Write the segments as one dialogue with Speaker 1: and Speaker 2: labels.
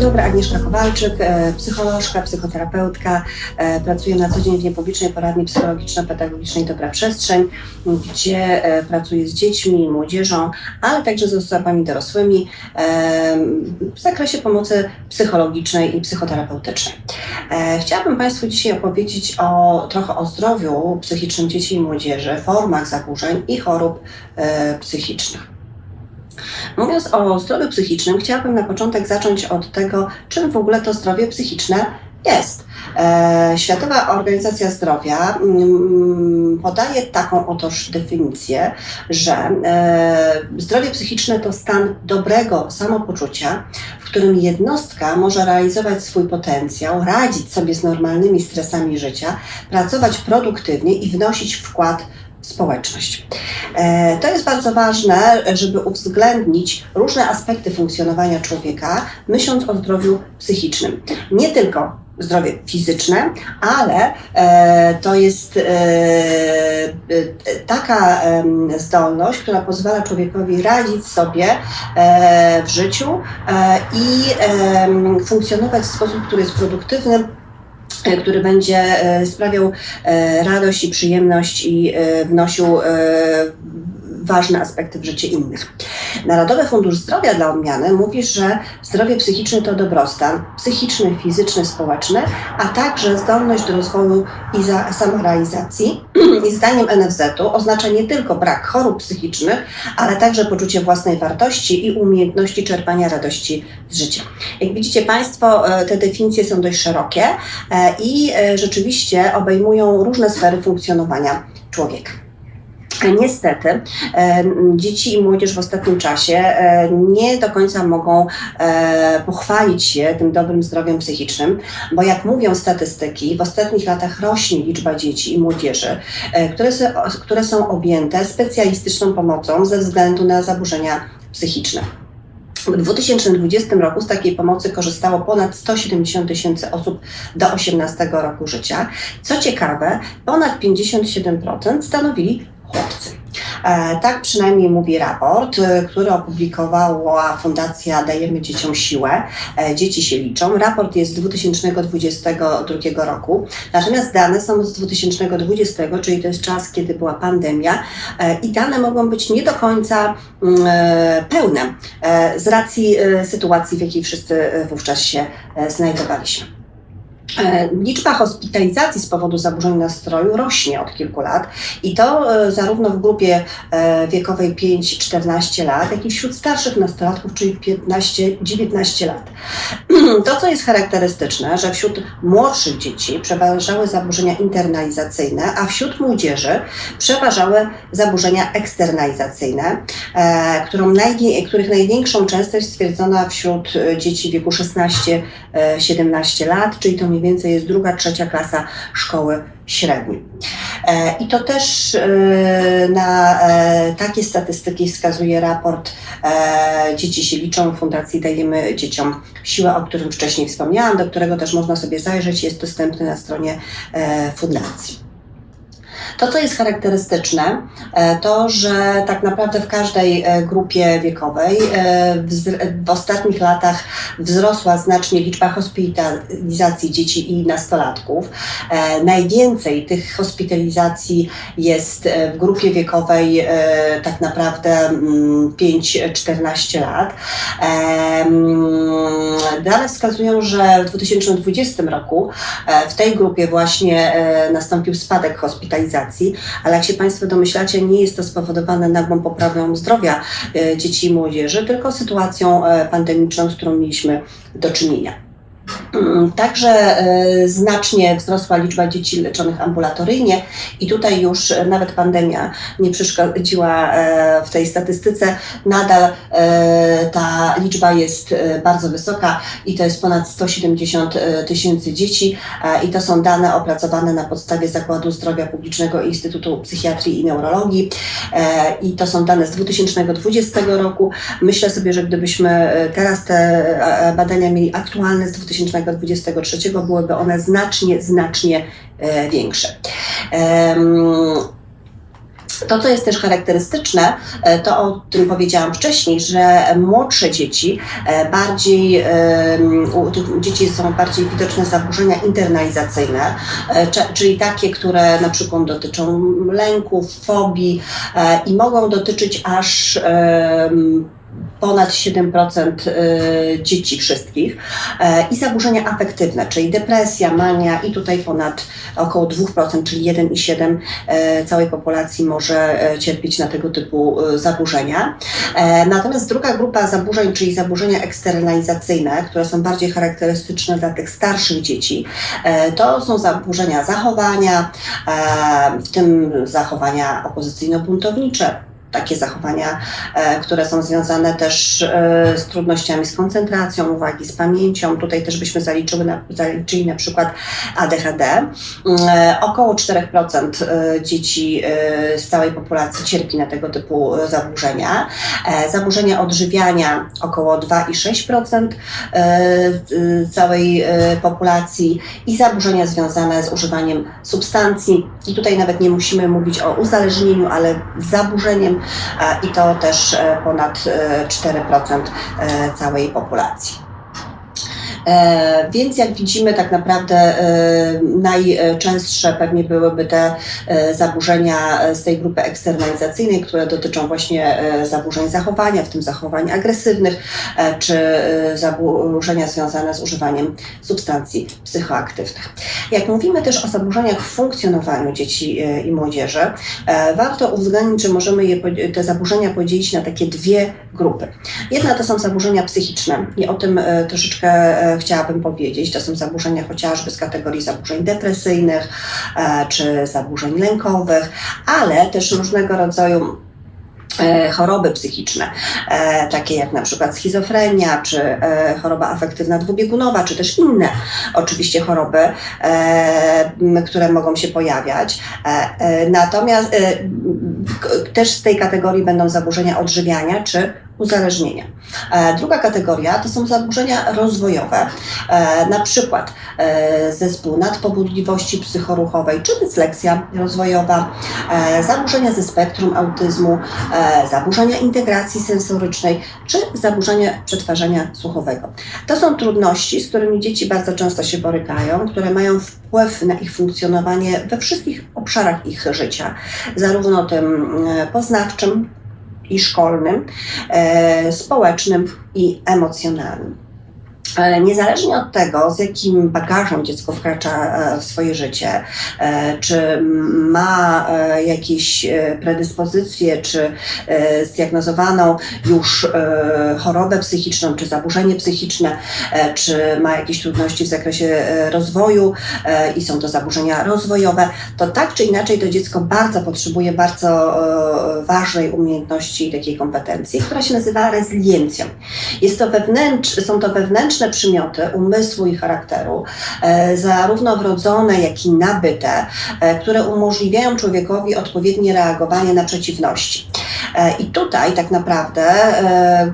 Speaker 1: dobry, Agnieszka Kowalczyk, e, psycholożka, psychoterapeutka. E, pracuję na co dzień w niepublicznej poradni psychologiczno-pedagogicznej Dobra Przestrzeń, gdzie e, pracuję z dziećmi, młodzieżą, ale także z osobami dorosłymi w zakresie pomocy psychologicznej i psychoterapeutycznej. Chciałabym Państwu dzisiaj opowiedzieć o, trochę o zdrowiu psychicznym dzieci i młodzieży, formach zaburzeń i chorób psychicznych. Mówiąc o zdrowiu psychicznym, chciałabym na początek zacząć od tego, czym w ogóle to zdrowie psychiczne jest. E, Światowa Organizacja Zdrowia mm, podaje taką otoż definicję, że e, zdrowie psychiczne to stan dobrego samopoczucia, w którym jednostka może realizować swój potencjał, radzić sobie z normalnymi stresami życia, pracować produktywnie i wnosić wkład społeczność. E, to jest bardzo ważne, żeby uwzględnić różne aspekty funkcjonowania człowieka, myśląc o zdrowiu psychicznym. Nie tylko zdrowie fizyczne, ale e, to jest e, taka zdolność, która pozwala człowiekowi radzić sobie w życiu i funkcjonować w sposób, który jest produktywny, który będzie e, sprawiał e, radość i przyjemność i wnosił ważne aspekty w życie innych. Narodowy Fundusz Zdrowia dla odmiany mówi, że zdrowie psychiczne to dobrostan psychiczny, fizyczny, społeczny, a także zdolność do rozwoju i za samorealizacji. I zdaniem NFZ-u oznacza nie tylko brak chorób psychicznych, ale także poczucie własnej wartości i umiejętności czerpania radości z życia. Jak widzicie Państwo, e, te definicje są dość szerokie e, i e, rzeczywiście obejmują różne sfery funkcjonowania człowieka. Niestety, e, dzieci i młodzież w ostatnim czasie e, nie do końca mogą e, pochwalić się tym dobrym zdrowiem psychicznym, bo jak mówią statystyki, w ostatnich latach rośnie liczba dzieci i młodzieży, które, które są objęte specjalistyczną pomocą ze względu na zaburzenia psychiczne. W 2020 roku z takiej pomocy korzystało ponad 170 tysięcy osób do 18 roku życia. Co ciekawe, ponad 57% stanowili chłopcy. E, tak przynajmniej mówi raport, e, który opublikowała Fundacja Dajemy Dzieciom Siłę. E, dzieci się liczą. Raport jest z 2022 roku, natomiast dane są z 2020, czyli to jest czas, kiedy była pandemia i dane mogą być nie do końca mm, pełne z racji sytuacji, w jakiej wszyscy wówczas się znajdowaliśmy. E, liczba hospitalizacji z powodu zaburzeń nastroju rośnie od kilku lat i to e, zarówno w grupie e, wiekowej 5-14 lat, jak i wśród starszych nastolatków, czyli 15-19 lat. To, co jest charakterystyczne, że wśród młodszych dzieci przeważały zaburzenia internalizacyjne, a wśród młodzieży przeważały zaburzenia eksternalizacyjne, których największą częstość stwierdzona wśród dzieci wieku 16-17 lat, czyli to mniej więcej jest druga, trzecia klasa szkoły średniej. E, I to też e, na e, takie statystyki wskazuje raport Dzieci się liczą Fundacji Dajemy Dzieciom Siłę, o którym wcześniej wspomniałam, do którego też można sobie zajrzeć, jest dostępny na stronie fundacji. To, co jest charakterystyczne, e, to, że tak naprawdę w każdej e, grupie wiekowej e, w ostatnich latach wzrosła znacznie liczba hospitalizacji dzieci i nastolatków. Najwięcej tych hospitalizacji jest w grupie wiekowej tak naprawdę 5-14 mm, lat. Dane wskazują, że w 2020 roku w tej grupie właśnie nastąpił spadek hospitalizacji ale jak się Państwo domyślacie, nie jest to spowodowane nagłą poprawą zdrowia e, dzieci i młodzieży, tylko sytuacją e, pandemiczną, z którą mieliśmy do czynienia. Mm, także e, znacznie wzrosła liczba dzieci leczonych ambulatoryjnie i tutaj już nawet pandemia nie przeszkodziła e, w tej statystyce. Nadal e, ta liczba jest bardzo wysoka i to jest ponad 170 tysięcy dzieci i to są dane opracowane na podstawie Zakładu Zdrowia Publicznego Instytutu Psychiatrii i Neurologii i to są dane z 2020 roku. Myślę sobie, że gdybyśmy teraz te badania mieli aktualne z 2020 2023 byłyby one znacznie, znacznie e, większe. To, co jest też charakterystyczne, e, to o tym powiedziałam wcześniej, że młodsze dzieci e, bardziej, u tych dzieci są bardziej widoczne zaburzenia internalizacyjne, czyli takie, które na przykład dotyczą lęków, fobii i mogą dotyczyć aż ponad 7% y, dzieci wszystkich e, i zaburzenia afektywne, czyli depresja, mania i tutaj ponad około 2%, czyli 1,7% e, całej populacji może e, cierpieć na tego typu zaburzenia. Natomiast druga grupa zaburzeń, czyli zaburzenia eksternalizacyjne, które są bardziej charakterystyczne dla tych starszych dzieci, to są zaburzenia zachowania, w tym zachowania opozycyjno-buntownicze, takie zachowania, e, które są związane też e, z trudnościami z koncentracją uwagi, z pamięcią. Tutaj też byśmy zaliczyły na, zaliczyli na przykład ADHD. E, około 4% dzieci z całej populacji cierpi na tego typu zaburzenia. Zaburzenia odżywiania około 2,6% całej populacji i zaburzenia związane z używaniem substancji. I tutaj nawet nie musimy mówić o uzależnieniu, ale zaburzeniem i to też e, ponad 4% e, całej populacji. E, więc jak widzimy, tak naprawdę e, najczęstsze pewnie byłyby te e, zaburzenia z tej grupy eksternalizacyjnej, które dotyczą właśnie zaburzeń zachowania, w tym zachowań agresywnych, czy zaburzenia związane z używaniem substancji psychoaktywnych. Jak mówimy też o zaburzeniach w funkcjonowaniu dzieci i młodzieży, warto uwzględnić, że możemy je, te zaburzenia podzielić na takie dwie grupy. Jedna to są zaburzenia psychiczne i o tym troszeczkę chciałabym powiedzieć. To są zaburzenia chociażby z kategorii zaburzeń depresyjnych e, czy zaburzeń lękowych, ale też różnego rodzaju e, choroby psychiczne, e, takie jak na przykład schizofrenia, czy choroba afektywna dwubiegunowa, czy też inne oczywiście choroby, które mogą się pojawiać. Natomiast też z tej kategorii będą zaburzenia odżywiania, czy uzależnienia. E, druga kategoria to są zaburzenia rozwojowe, e, na przykład e, zespół nadpobudliwości psychoruchowej czy dysleksja rozwojowa, zaburzenia ze spektrum autyzmu, zaburzenia integracji sensorycznej czy zaburzenia przetwarzania słuchowego. To są trudności, z którymi dzieci bardzo często się borykają, które mają wpływ na ich funkcjonowanie we wszystkich obszarach ich życia, zarówno tym poznawczym, i szkolnym, e, społecznym i emocjonalnym. Niezależnie od tego, z jakim bagażem dziecko wkracza e, w swoje życie, e, czy ma e, jakieś predyspozycje, czy zdiagnozowaną już chorobę psychiczną, czy zaburzenie psychiczne, czy ma jakieś trudności w zakresie rozwoju i są to zaburzenia rozwojowe, to tak czy inaczej to dziecko bardzo potrzebuje bardzo ważnej umiejętności i takiej kompetencji, która się nazywa rezyliencją. Jest to wewnętrz, są to wewnętrzne przymioty umysłu i charakteru, e, zarówno wrodzone, jak i nabyte, e, które umożliwiają człowiekowi odpowiednie reagowanie na przeciwności. E, I tutaj tak naprawdę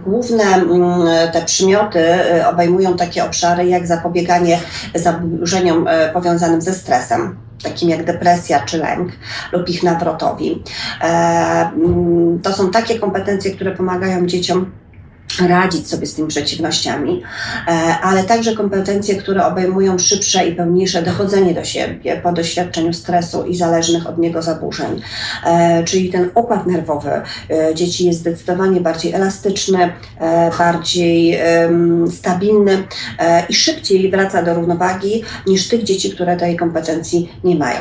Speaker 1: główne mm, te przymioty obejmują takie obszary jak zapobieganie zaburzeniom powiązanym ze stresem, takim jak depresja czy lęk lub ich nawrotowi. Mm, to są takie kompetencje, które pomagają dzieciom radzić sobie z tymi przeciwnościami, e, ale także kompetencje, które obejmują szybsze i pełniejsze dochodzenie do siebie po doświadczeniu stresu i zależnych od niego zaburzeń. E, czyli ten układ nerwowy e, dzieci jest zdecydowanie bardziej elastyczny, bardziej stabilny i szybciej wraca do równowagi niż tych dzieci, które tej kompetencji nie mają.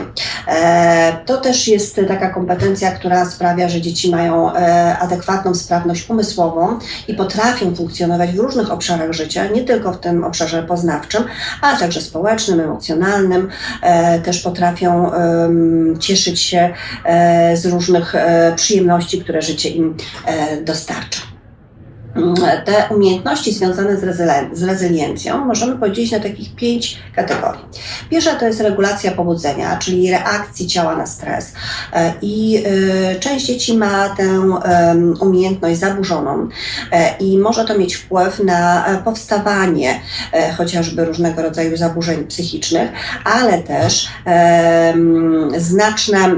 Speaker 1: To też jest taka kompetencja, która sprawia, że dzieci mają adekwatną sprawność umysłową i potrafią potrafią funkcjonować w różnych obszarach życia, nie tylko w tym obszarze poznawczym, ale także społecznym, emocjonalnym, e, też potrafią cieszyć się e, z różnych e, przyjemności, które życie im dostarcza. Mm, te umiejętności związane z, rezylen- z rezyliencją możemy podzielić na takich pięć kategorii. Pierwsza to jest regulacja pobudzenia, czyli reakcji ciała na stres. E, I e, część dzieci ma tę umiejętność zaburzoną e, i może to mieć wpływ na powstawanie chociażby różnego rodzaju zaburzeń psychicznych, ale też znaczne,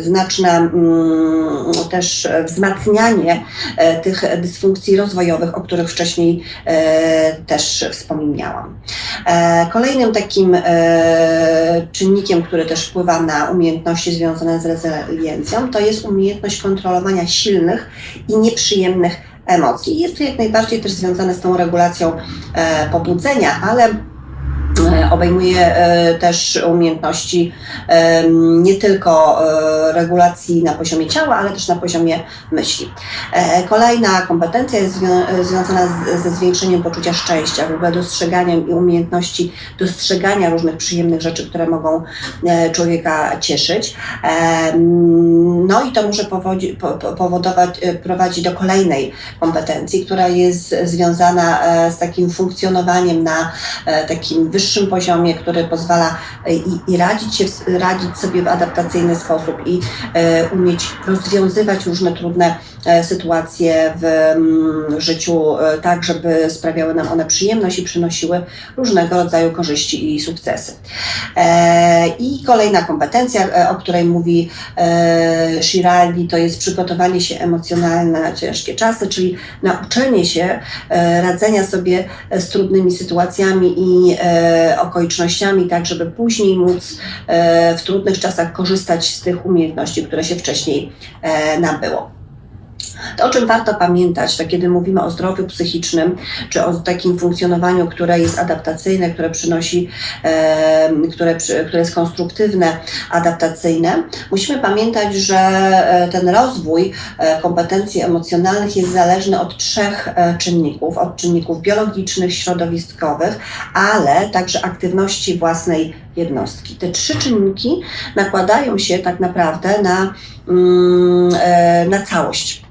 Speaker 1: znaczne też wzmacnianie tych dysfunkcji rozwojowych, o których wcześniej e, też wspomniałam. E, Kolejnym takim e, czynnikiem, który też wpływa na umiejętności związane z rezyliencją, to jest umiejętność kontrolowania silnych i nieprzyjemnych emocji. Jest to jak najbardziej też związane z tą regulacją pobudzenia, ale obejmuje e, też umiejętności e, nie tylko e, regulacji na poziomie ciała, ale też na poziomie myśli. Kolejna kompetencja jest zwią- związana ze zwiększeniem poczucia szczęścia, w ogóle dostrzeganiem i umiejętności dostrzegania różnych przyjemnych rzeczy, które mogą człowieka cieszyć. No i to może powodować, e, prowadzi do kolejnej kompetencji, która jest związana z takim funkcjonowaniem na takim wyższym poziomie, który pozwala e, i, i radzić, się, radzić sobie w adaptacyjny sposób i e, umieć rozwiązywać różne trudne e, sytuacje w mm, życiu tak, żeby sprawiały nam one przyjemność i przynosiły różnego rodzaju korzyści i sukcesy. I kolejna kompetencja, o której mówi Shiraldi, to jest przygotowanie się emocjonalne na ciężkie czasy, czyli nauczenie się radzenia sobie z trudnymi sytuacjami i okolicznościami, tak żeby później móc e, w trudnych czasach korzystać z tych umiejętności, które się wcześniej e, nabyło. To, o czym warto pamiętać, to kiedy mówimy o zdrowiu psychicznym, czy o takim funkcjonowaniu, które jest adaptacyjne, które przynosi, e, które, które jest konstruktywne, adaptacyjne, musimy pamiętać, że e, ten rozwój e, kompetencji emocjonalnych jest zależny od trzech e, czynników: od czynników biologicznych, środowiskowych, ale także aktywności własnej jednostki. Te trzy czynniki nakładają się tak naprawdę na, mm, na całość.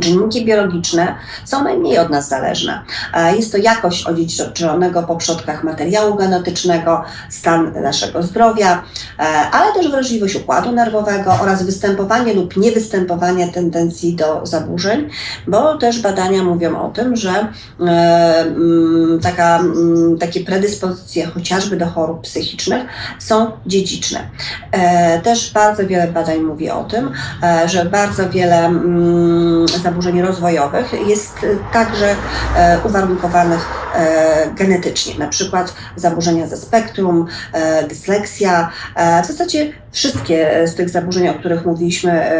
Speaker 1: Czynniki biologiczne są najmniej od nas zależne. E, Jest to jakość odziedziczonego po przodkach materiału genetycznego, stan naszego zdrowia, e, ale też wrażliwość układu nerwowego oraz występowanie lub niewystępowanie tendencji do zaburzeń, bo też badania mówią o tym, że e, mm, taka, mm, takie predyspozycje chociażby do chorób psychicznych są dziedziczne. Też bardzo wiele badań mówi o tym, że bardzo wiele mm, zaburzeń rozwojowych jest e, także e, uwarunkowanych e, genetycznie, na przykład zaburzenia ze spektrum, e, dysleksja. W zasadzie wszystkie z tych zaburzeń, o których mówiliśmy,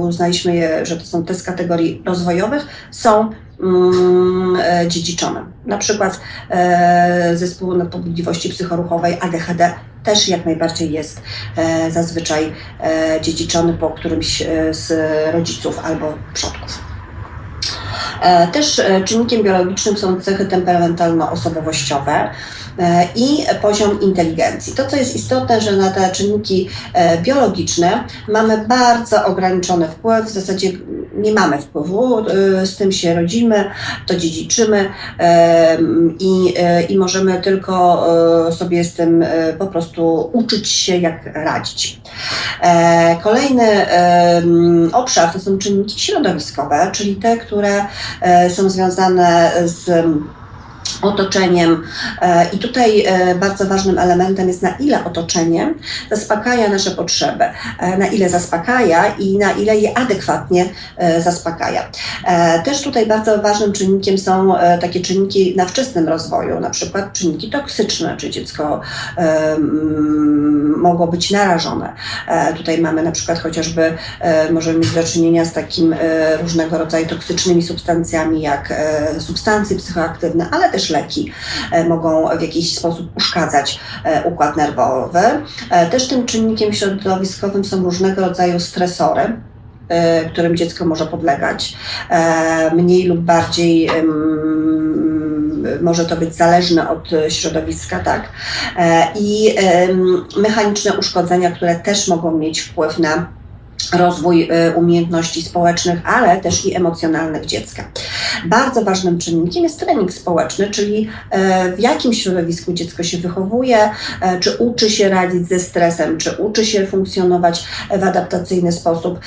Speaker 1: uznaliśmy je, że to są te z kategorii rozwojowych, są mm, dziedziczone. Na przykład zespół nadpobudliwości psychoruchowej ADHD też jak najbardziej jest e, zazwyczaj e, dziedziczony po którymś e, z rodziców albo przodków. E, Też e, czynnikiem biologicznym są cechy temperamentalno-osobowościowe i poziom inteligencji. To, co jest istotne, że na te czynniki e, biologiczne mamy bardzo ograniczony wpływ, w zasadzie nie mamy wpływu, e, z tym się rodzimy, to dziedziczymy e, i, e, i możemy tylko e, sobie z tym e, po prostu uczyć się, jak radzić. E, Kolejny obszar to są czynniki środowiskowe, czyli te, które e, są związane z otoczeniem. E, I tutaj e, bardzo ważnym elementem jest, na ile otoczenie zaspokaja nasze potrzeby, e, na ile zaspokaja i na ile je adekwatnie zaspokaja. Też tutaj bardzo ważnym czynnikiem są takie czynniki na wczesnym rozwoju, na przykład czynniki toksyczne, czy dziecko mogło być narażone. Tutaj mamy na przykład chociażby, możemy mieć do czynienia z takim różnego rodzaju toksycznymi substancjami, jak substancje psychoaktywne, ale też leki e, mogą w jakiś sposób uszkadzać e, układ nerwowy. E, Też tym czynnikiem środowiskowym są różnego rodzaju stresory którym dziecko może podlegać, mniej lub bardziej może to być zależne od środowiska, tak? I mechaniczne uszkodzenia, które też mogą mieć wpływ na rozwój y, umiejętności społecznych, ale też i emocjonalnych dziecka. Bardzo ważnym czynnikiem jest trening społeczny, czyli e, w jakim środowisku dziecko się wychowuje, e, czy uczy się radzić ze stresem, czy uczy się funkcjonować w adaptacyjny sposób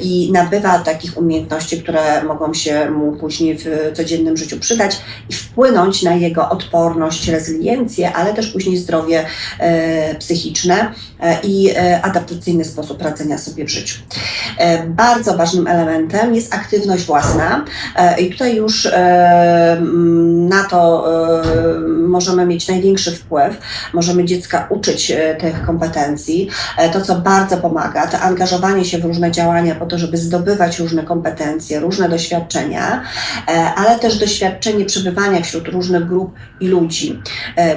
Speaker 1: i nabywa takich umiejętności, które mogą się mu później w codziennym życiu przydać i wpłynąć na jego odporność, rezyliencję, ale też później zdrowie psychiczne i adaptacyjny sposób radzenia sobie w życiu. Bardzo ważnym elementem jest aktywność własna i tutaj już e, na to e, możemy mieć największy wpływ. Możemy dziecka uczyć e, tych kompetencji. To, co bardzo pomaga, to angażowanie się w różne działania po to, żeby zdobywać różne kompetencje, różne doświadczenia, ale też doświadczenie przebywania wśród różnych grup i ludzi,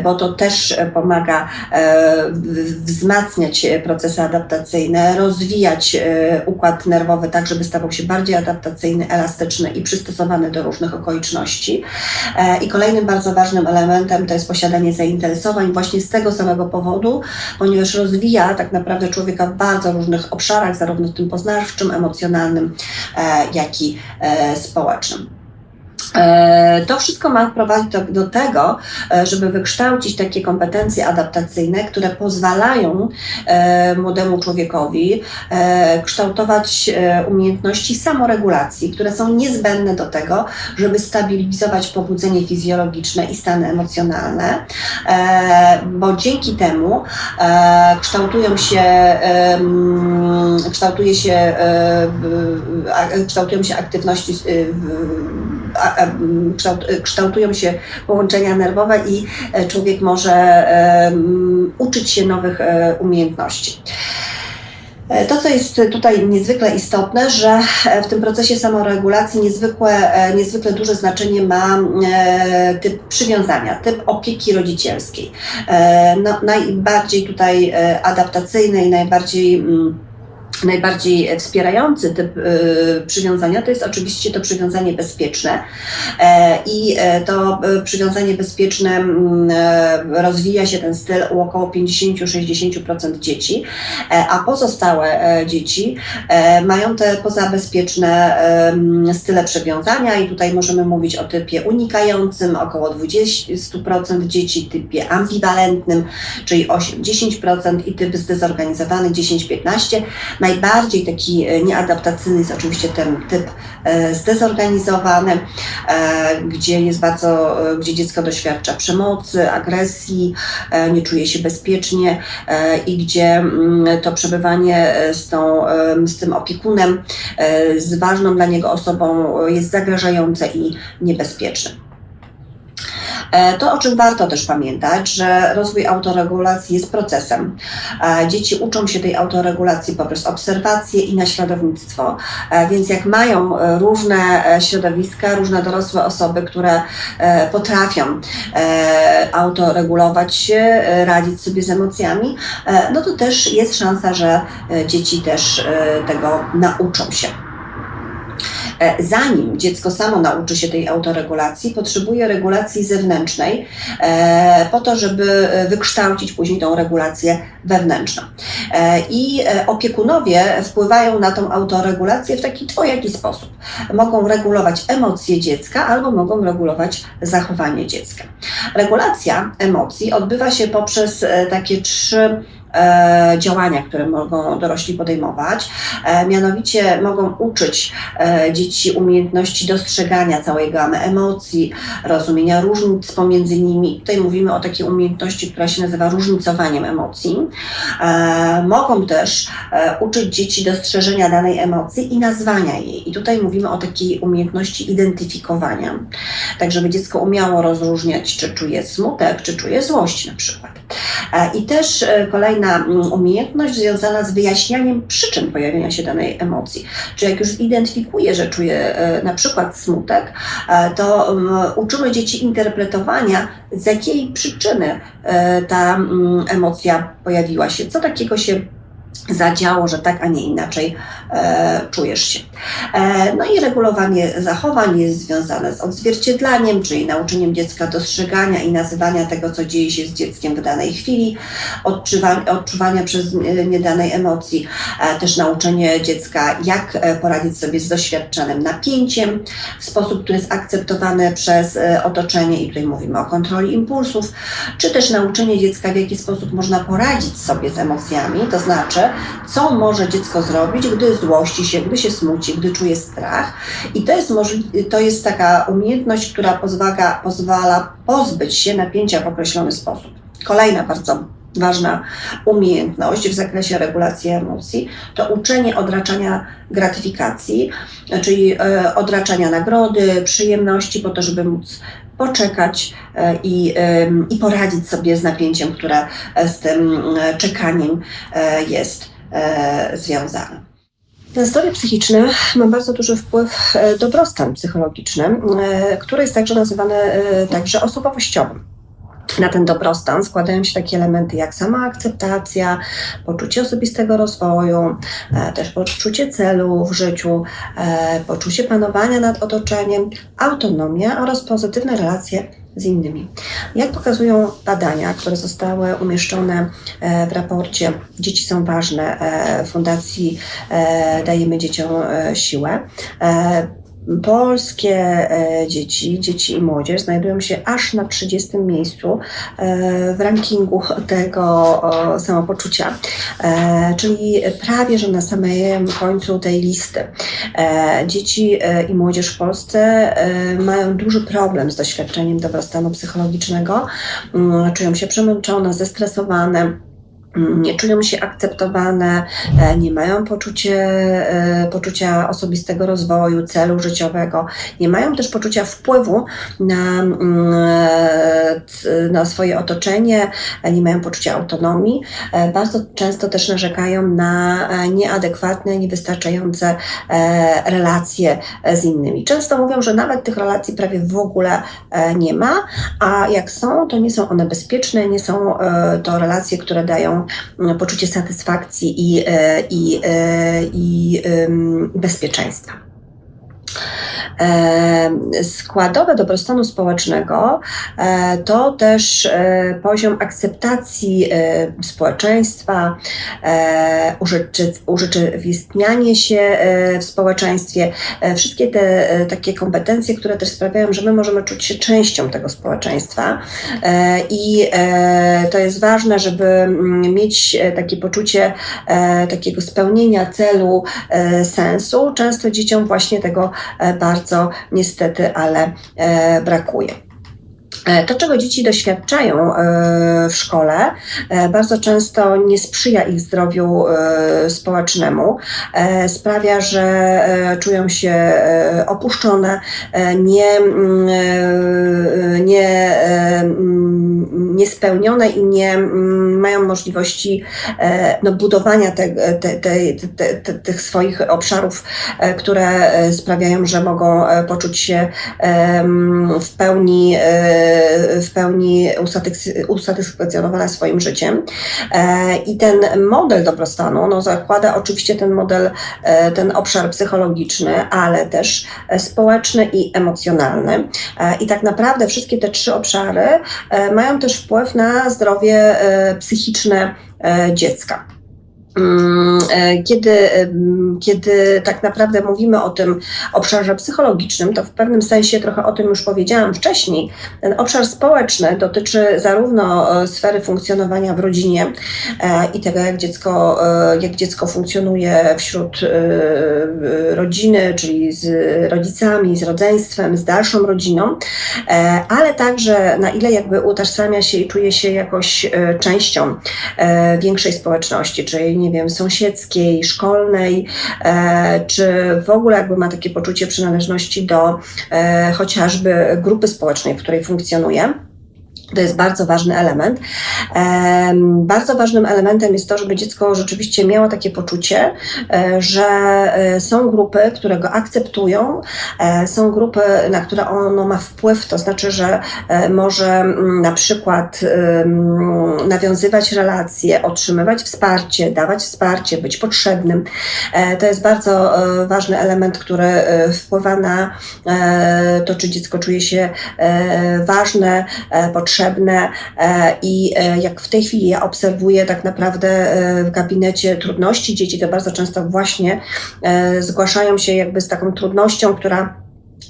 Speaker 1: bo to też pomaga wzmacniać procesy adaptacyjne, rozwijać układ nerwowy tak, żeby stawał się bardziej adaptacyjny, elastyczny i przystosowany do różnych okoliczności. E, I kolejnym bardzo ważnym elementem to jest posiadanie zainteresowań właśnie z tego samego powodu, ponieważ rozwija tak naprawdę człowieka w bardzo różnych obszarach, zarówno w tym poznawczym, emocjonalnym, e, jak i e, społecznym. E, to wszystko ma prowadzić do, do, tego, e, żeby wykształcić takie kompetencje adaptacyjne, które pozwalają e, młodemu człowiekowi kształtować umiejętności samoregulacji, które są niezbędne do tego, żeby stabilizować pobudzenie fizjologiczne i stany emocjonalne, bo dzięki temu kształtują się, kształtuje się, kształtują się aktywności kształtują się połączenia nerwowe i e, człowiek może uczyć się nowych e, umiejętności. E, to, co jest tutaj niezwykle istotne, że w tym procesie samoregulacji niezwykle, niezwykle duże znaczenie ma typ przywiązania, typ opieki rodzicielskiej. No, najbardziej tutaj adaptacyjny i najbardziej mm, najbardziej wspierający typ y, przywiązania to jest oczywiście to przywiązanie bezpieczne. E, I e, to e, przywiązanie bezpieczne rozwija się ten styl u około 50-60% dzieci, a pozostałe dzieci mają te pozabezpieczne style przywiązania i tutaj możemy mówić o typie unikającym, około 20% dzieci, typie ambiwalentnym, czyli 8-10% i typ zdezorganizowany 10-15% Najbardziej taki e, nieadaptacyjny jest oczywiście ten typ e, zdezorganizowany, e, gdzie jest bardzo, gdzie dziecko doświadcza przemocy, agresji, nie czuje się bezpiecznie i gdzie mm, to przebywanie z, tą, z tym opiekunem, z ważną dla niego osobą jest zagrażające i niebezpieczne. E, to, o czym warto też pamiętać, że rozwój autoregulacji jest procesem. E, dzieci uczą się tej autoregulacji poprzez obserwacje i naśladownictwo, e, więc jak mają różne środowiska, różne dorosłe osoby, które potrafią autoregulować się, radzić sobie z emocjami, no to też jest szansa, że dzieci też tego nauczą się. E, zanim dziecko samo nauczy się tej autoregulacji, potrzebuje regulacji zewnętrznej e, po to, żeby wykształcić później tą regulację wewnętrzną. E, I opiekunowie wpływają na tą autoregulację w taki dwojaki sposób. Mogą regulować emocje dziecka albo mogą regulować zachowanie dziecka. Regulacja emocji odbywa się poprzez takie trzy e, działania, które mogą dorośli podejmować. E, mianowicie mogą uczyć e, dzieci umiejętności dostrzegania całej gamy emocji, rozumienia różnic pomiędzy nimi. Tutaj mówimy o takiej umiejętności, która się nazywa różnicowaniem emocji. E, mogą też e, uczyć dzieci dostrzeżenia danej emocji i nazwania jej. I tutaj mówimy o takiej umiejętności identyfikowania, tak żeby dziecko umiało rozróżniać, czy czuje smutek, czy czuje złość na przykład. E, I też e, kolejna mm, umiejętność związana z wyjaśnianiem przyczyn pojawienia się danej emocji. Czy jak już zidentyfikuje, że czuje e, na przykład smutek, to mm, uczymy dzieci interpretowania, z jakiej przyczyny ta mm, emocja pojawiła się, co takiego się zadziało, że tak, a nie inaczej e, czujesz się. E, no i regulowanie zachowań jest związane z odzwierciedlaniem, czyli nauczeniem dziecka dostrzegania i nazywania tego, co dzieje się z dzieckiem w danej chwili, odczuwania, odczuwania przez niedanej emocji, e, też nauczenie dziecka, jak e, poradzić sobie z doświadczonym napięciem w sposób, który jest akceptowany przez e, otoczenie i tutaj mówimy o kontroli impulsów, czy też nauczenie dziecka, w jaki sposób można poradzić sobie z emocjami, to znaczy, co może dziecko zrobić, gdy złości się, gdy się smuci, gdy czuje strach. I to jest, to jest taka umiejętność, która pozwala, pozwala pozbyć się napięcia w określony sposób. Kolejna bardzo ważna umiejętność w zakresie regulacji emocji to uczenie odraczania gratyfikacji, czyli e, odraczania nagrody, przyjemności, po to, żeby móc poczekać e, i, i poradzić sobie z napięciem, które z tym e, czekaniem jest związane. Na zdrowie psychiczne ma bardzo duży wpływ dobrostan psychologiczny, który jest także nazywany także osobowościowym na ten dobrostan składają się takie elementy jak sama akceptacja, poczucie osobistego rozwoju, e, też poczucie celu w życiu, e, poczucie panowania nad otoczeniem, autonomia oraz pozytywne relacje z innymi. Jak pokazują badania, które zostały umieszczone e, w raporcie Dzieci są ważne Fundacji Dajemy Dzieciom Siłę, Polskie e, dzieci, dzieci i młodzież znajdują się aż na 30 miejscu e, w rankingu tego samopoczucia, e, czyli prawie że na samym końcu tej listy. Dzieci i młodzież w Polsce mają duży problem z doświadczeniem dobrostanu psychologicznego, mm, czują się przemęczone, zestresowane nie czują się akceptowane, e, nie mają poczucie, e, poczucia osobistego rozwoju, celu życiowego, nie mają też poczucia wpływu na, mm, e, na swoje otoczenie, nie mają poczucia autonomii. Bardzo często też narzekają na nieadekwatne, niewystarczające relacje z innymi. Często mówią, że nawet tych relacji prawie w ogóle nie ma, a jak są, to nie są one bezpieczne, nie są to relacje, które dają poczucie satysfakcji i, e, i, e, i bezpieczeństwa. Składowe dobrostanu społecznego e, to też e, poziom akceptacji e, społeczeństwa, urzeczywistnianie się w społeczeństwie, wszystkie te takie kompetencje, które też sprawiają, że my możemy czuć się częścią tego społeczeństwa. I to jest ważne, żeby mm, mieć takie poczucie takiego spełnienia celu, sensu. Często dzieciom właśnie tego bardzo niestety, ale e, brakuje. E, to, czego dzieci doświadczają e, w szkole, bardzo często nie sprzyja ich zdrowiu społecznemu, sprawia, że czują się opuszczone, nie, mm, nie, mm, niespełnione i nie mm, mają możliwości no, budowania te, te, te, tych swoich obszarów, które sprawiają, że mogą poczuć się w pełni w pełni usatysfakcjonowana swoim życiem. E, I ten model dobrostanu no, zakłada oczywiście ten model, e, ten obszar psychologiczny, ale też społeczny i emocjonalny. E, I tak naprawdę wszystkie te trzy obszary mają też wpływ na zdrowie psychiczne dziecka. Mm, e, kiedy, kiedy tak naprawdę mówimy o tym obszarze psychologicznym, to w pewnym sensie trochę o tym już powiedziałam wcześniej. Ten obszar społeczny dotyczy zarówno e, sfery funkcjonowania w rodzinie e, i tego, jak dziecko, jak dziecko funkcjonuje wśród rodziny, czyli z rodzicami, z rodzeństwem, z dalszą rodziną, ale także na ile jakby utożsamia się i czuje się jakoś częścią większej społeczności, czyli nie wiem, sąsiedzkiej, szkolnej, e, czy w ogóle jakby ma takie poczucie przynależności do e, chociażby grupy społecznej, w której funkcjonuje. To jest bardzo ważny element. Bardzo ważnym elementem jest to, żeby dziecko rzeczywiście miało takie poczucie, e, że e, są grupy, które go akceptują, e, są grupy, na które ono ma wpływ, to znaczy, że może mm, na przykład nawiązywać relacje, otrzymywać wsparcie, dawać wsparcie, być potrzebnym. To jest bardzo ważny element, który wpływa na to, czy dziecko czuje się ważne, potrzebne potrzebne e, i e, jak w tej chwili ja obserwuję tak naprawdę e, w gabinecie trudności dzieci, to bardzo często właśnie zgłaszają się jakby z taką trudnością, która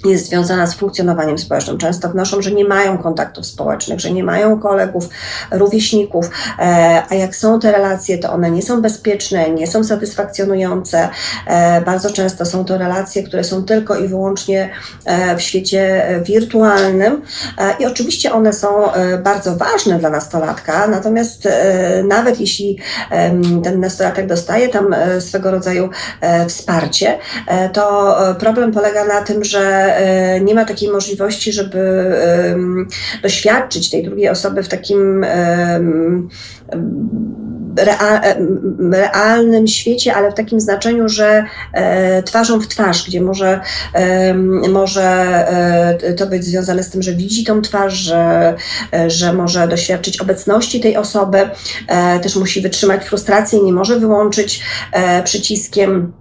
Speaker 1: jest związana z funkcjonowaniem społecznym. Często wnoszą, że nie mają kontaktów społecznych, że nie mają kolegów, rówieśników, e, a jak są te relacje, to one nie są bezpieczne, nie są satysfakcjonujące. E, bardzo często są to relacje, które są tylko i wyłącznie e, w świecie wirtualnym i oczywiście one są bardzo ważne dla nastolatka, natomiast nawet jeśli ten nastolatek dostaje tam swego rodzaju wsparcie, to problem polega na tym, że E, nie ma takiej możliwości, żeby doświadczyć tej drugiej osoby w takim realnym świecie, ale w takim znaczeniu, że e, twarzą w twarz, gdzie może, może e, to być związane z tym, że widzi tą twarz, że, że może doświadczyć obecności tej osoby, też musi wytrzymać frustrację, nie może wyłączyć przyciskiem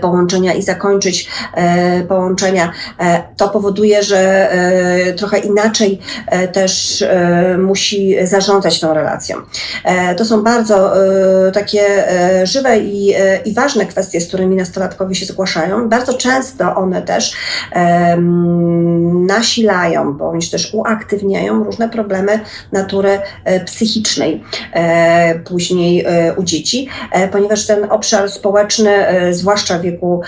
Speaker 1: połączenia i zakończyć e, połączenia. E, to powoduje, że trochę inaczej też musi zarządzać tą relacją. To są bardzo takie żywe i, i ważne kwestie, z którymi nastolatkowie się zgłaszają. Bardzo często one też nasilają bądź też uaktywniają różne problemy natury psychicznej później u dzieci, ponieważ ten obszar społeczny, zwłaszcza zwłaszcza w wieku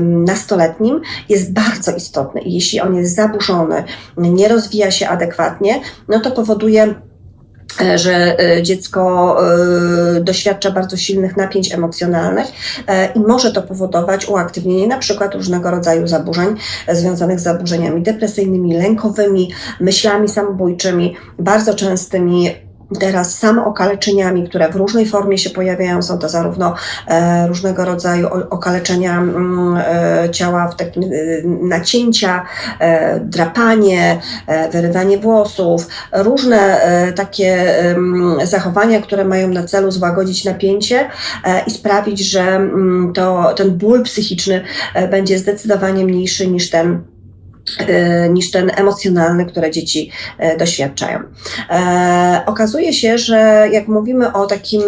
Speaker 1: nastoletnim, jest bardzo istotny. I jeśli on jest zaburzony, nie rozwija się adekwatnie, no to powoduje e, że e, dziecko e, doświadcza bardzo silnych napięć emocjonalnych i może to powodować uaktywnienie na przykład różnego rodzaju zaburzeń związanych z zaburzeniami depresyjnymi, lękowymi, myślami samobójczymi, bardzo częstymi teraz samookaleczeniami, które w różnej formie się pojawiają. Są to zarówno e, różnego rodzaju okaleczenia mm, e, ciała w takim e, nacięcia, e, drapanie, e, wyrywanie włosów, różne e, takie zachowania, które mają na celu złagodzić napięcie i sprawić, że mm, to, ten ból psychiczny będzie zdecydowanie mniejszy niż ten niż ten emocjonalny, które dzieci e, doświadczają. E, okazuje się, że jak mówimy o takim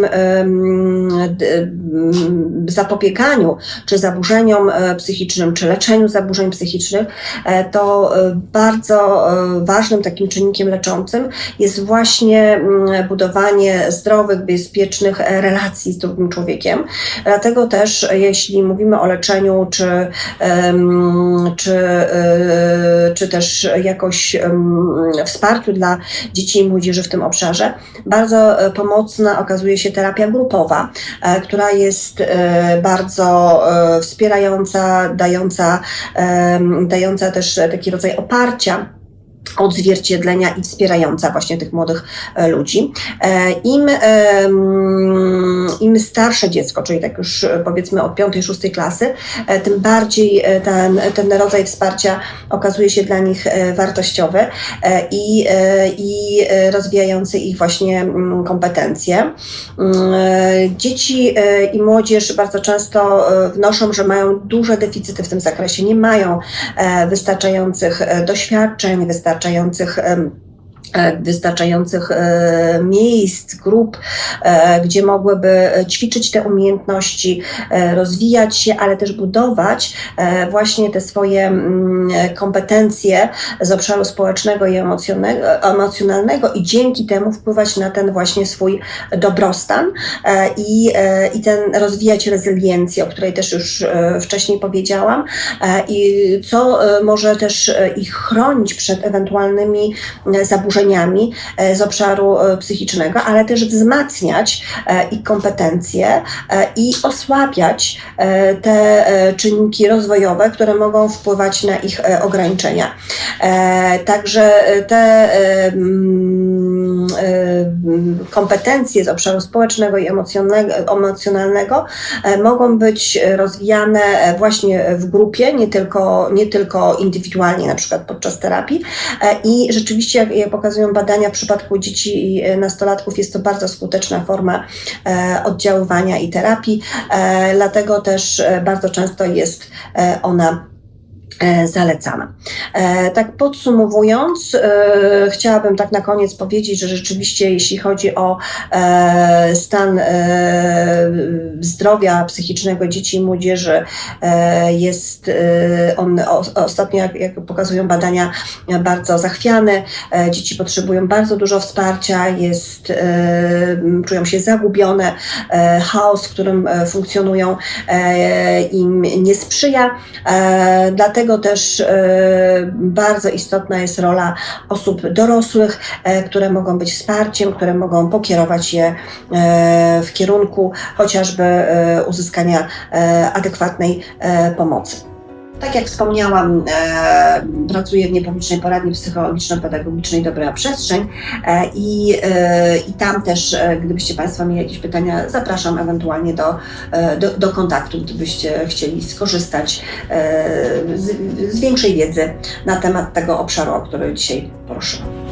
Speaker 1: zapobieganiu czy zaburzeniom psychicznym, czy leczeniu zaburzeń psychicznych, to bardzo ważnym takim czynnikiem leczącym jest właśnie budowanie zdrowych, bezpiecznych relacji z drugim człowiekiem. Dlatego też, jeśli mówimy o leczeniu, czy, czy czy też jakoś wsparciu dla dzieci i młodzieży w tym obszarze. Bardzo e, pomocna okazuje się terapia grupowa, e, która jest e, bardzo wspierająca, dająca, dająca też taki rodzaj oparcia odzwierciedlenia i wspierająca właśnie tych młodych e, ludzi. E, Im, im starsze dziecko, czyli tak już e, powiedzmy od piątej, szóstej klasy, tym bardziej ten, ten rodzaj wsparcia okazuje się dla nich wartościowy i, i rozwijający ich właśnie mm, kompetencje. Mm, dzieci i młodzież bardzo często wnoszą, że mają duże deficyty w tym zakresie, nie mają wystarczających doświadczeń, wystarczających wystarczających E, wystarczających e, miejsc, grup, e, gdzie mogłyby ćwiczyć te umiejętności, rozwijać się, ale też budować właśnie te swoje mm, kompetencje z obszaru społecznego i emocjonalnego i dzięki temu wpływać na ten właśnie swój dobrostan i, i ten rozwijać rezyliencję, o której też już wcześniej powiedziałam i co może też ich chronić przed ewentualnymi zaburzeniami zaburzeniami e, z obszaru e, psychicznego, ale też wzmacniać e, ich kompetencje i osłabiać te czynniki rozwojowe, które mogą wpływać na ich ograniczenia. Także te mm, kompetencje z obszaru społecznego i emocjonalnego, mogą być rozwijane właśnie w grupie, nie tylko, nie tylko indywidualnie, na przykład podczas terapii. I rzeczywiście, jak, jak pokazują badania, w przypadku dzieci i e, nastolatków. Jest to bardzo skuteczna forma e, oddziaływania i terapii, e, dlatego też bardzo często jest ona zalecana. E, Tak podsumowując, e, chciałabym tak na koniec powiedzieć, że rzeczywiście jeśli chodzi o e, stan e, zdrowia psychicznego dzieci i młodzieży, e, jest e, on ostatnio, jak, pokazują badania, bardzo zachwiany. E, Dzieci potrzebują bardzo dużo wsparcia, jest, e, czują się zagubione, e, chaos, w którym e, funkcjonują, e, im nie sprzyja. E, Dlatego też e, bardzo istotna jest rola osób dorosłych, e, które mogą być wsparciem, które mogą pokierować je e, w kierunku chociażby uzyskania adekwatnej pomocy. Tak jak wspomniałam, e, pracuję w niepublicznej poradni psychologiczno-pedagogicznej Dobra Przestrzeń e, i, e, i tam też, e, gdybyście Państwo mieli jakieś pytania, zapraszam ewentualnie do, e, do, do kontaktu, gdybyście chcieli skorzystać e, z, z większej wiedzy na temat tego obszaru, o który dzisiaj poruszyłam.